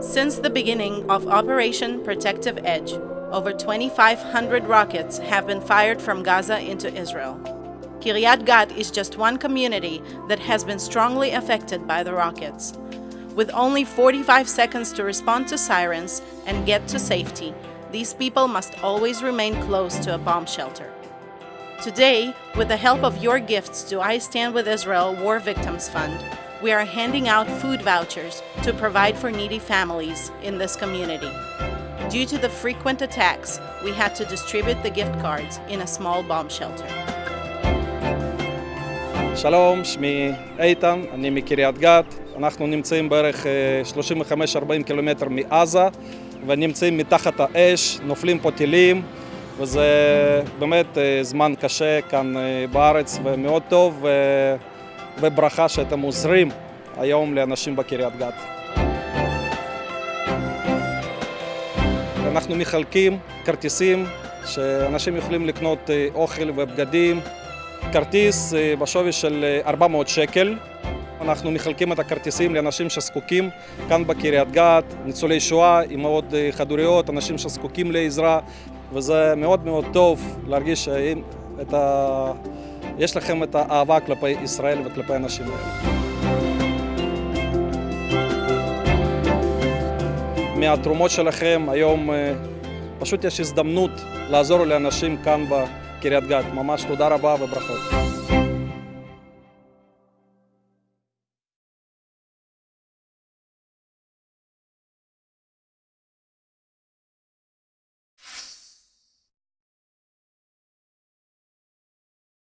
Since the beginning of Operation Protective Edge, over 2,500 rockets have been fired from Gaza into Israel. Kiryat Gat is just one community that has been strongly affected by the rockets. With only 45 seconds to respond to sirens and get to safety, these people must always remain close to a bomb shelter. Today, with the help of your gifts to I Stand With Israel War Victims Fund, we are handing out food vouchers to provide for needy families in this community. Due to the frequent attacks, we had to distribute the gift cards in a small bomb shelter. שלום, שמי איתן, אני מקריית גת. אנחנו נמצאים בערך אה, 35-40 קילומטר מעזה ונמצאים מתחת האש, נופלים פה טילים וזה באמת אה, זמן קשה כאן אה, בארץ ומאוד טוב וברכה שאתם עוזרים היום לאנשים בקריית גת. אנחנו מחלקים כרטיסים שאנשים יכולים לקנות אה, אוכל ובגדים כרטיס אה, בשווי של אה, 400 שקל. אנחנו מחלקים את הכרטיסים לאנשים שזקוקים כאן בקריית גת, ניצולי שואה, אמהות אה, חד-הוריות, אנשים שזקוקים לעזרה, וזה מאוד מאוד טוב להרגיש את ה... יש לכם את האהבה כלפי ישראל וכלפי האנשים האלה. מהתרומות שלכם היום אה, פשוט יש הזדמנות לעזור לאנשים כאן בקריית גת. ממש תודה רבה וברכות.